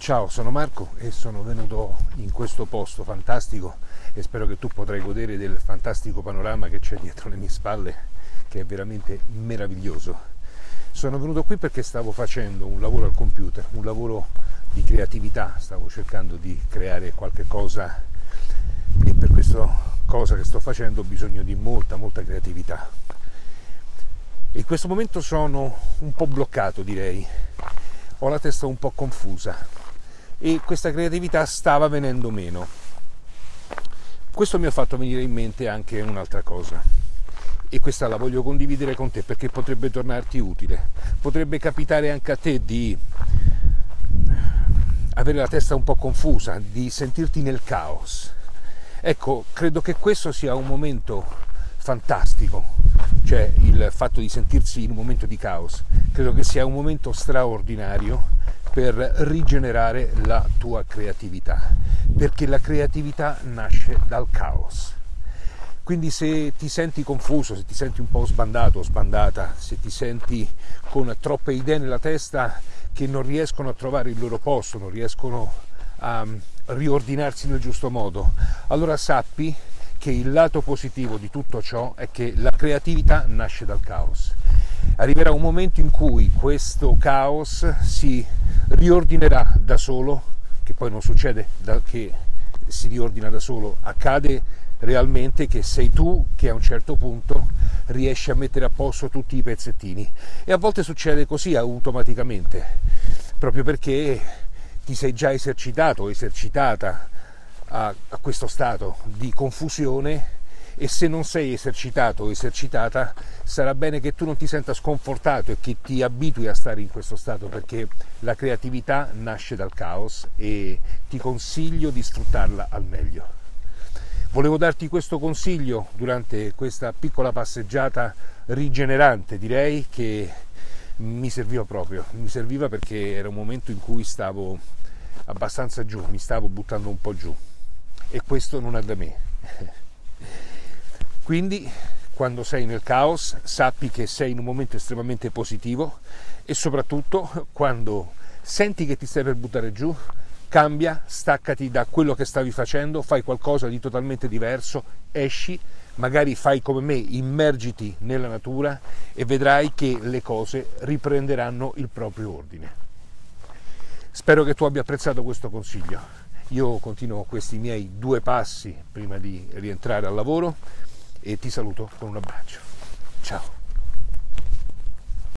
Ciao, sono Marco e sono venuto in questo posto fantastico e spero che tu potrai godere del fantastico panorama che c'è dietro le mie spalle, che è veramente meraviglioso. Sono venuto qui perché stavo facendo un lavoro al computer, un lavoro di creatività, stavo cercando di creare qualche cosa e per questa cosa che sto facendo ho bisogno di molta, molta creatività. In questo momento sono un po' bloccato, direi. Ho la testa un po' confusa e questa creatività stava venendo meno. Questo mi ha fatto venire in mente anche un'altra cosa e questa la voglio condividere con te perché potrebbe tornarti utile. Potrebbe capitare anche a te di avere la testa un po' confusa, di sentirti nel caos. Ecco, credo che questo sia un momento fantastico, cioè il fatto di sentirsi in un momento di caos. Credo che sia un momento straordinario per rigenerare la tua creatività, perché la creatività nasce dal caos. Quindi se ti senti confuso, se ti senti un po' sbandato o sbandata, se ti senti con troppe idee nella testa che non riescono a trovare il loro posto, non riescono a riordinarsi nel giusto modo, allora sappi che il lato positivo di tutto ciò è che la creatività nasce dal caos. Arriverà un momento in cui questo caos si riordinerà da solo, che poi non succede che si riordina da solo, accade realmente che sei tu che a un certo punto riesci a mettere a posto tutti i pezzettini. E a volte succede così automaticamente, proprio perché ti sei già esercitato o esercitata a, a questo stato di confusione e se non sei esercitato o esercitata sarà bene che tu non ti senta sconfortato e che ti abitui a stare in questo stato perché la creatività nasce dal caos e ti consiglio di sfruttarla al meglio. Volevo darti questo consiglio durante questa piccola passeggiata rigenerante, direi che mi serviva proprio, mi serviva perché era un momento in cui stavo abbastanza giù, mi stavo buttando un po' giù e questo non è da me. Quindi quando sei nel caos sappi che sei in un momento estremamente positivo e soprattutto quando senti che ti stai per buttare giù, cambia, staccati da quello che stavi facendo, fai qualcosa di totalmente diverso, esci, magari fai come me, immergiti nella natura e vedrai che le cose riprenderanno il proprio ordine. Spero che tu abbia apprezzato questo consiglio. Io continuo questi miei due passi prima di rientrare al lavoro e ti saluto con un abbraccio. Ciao!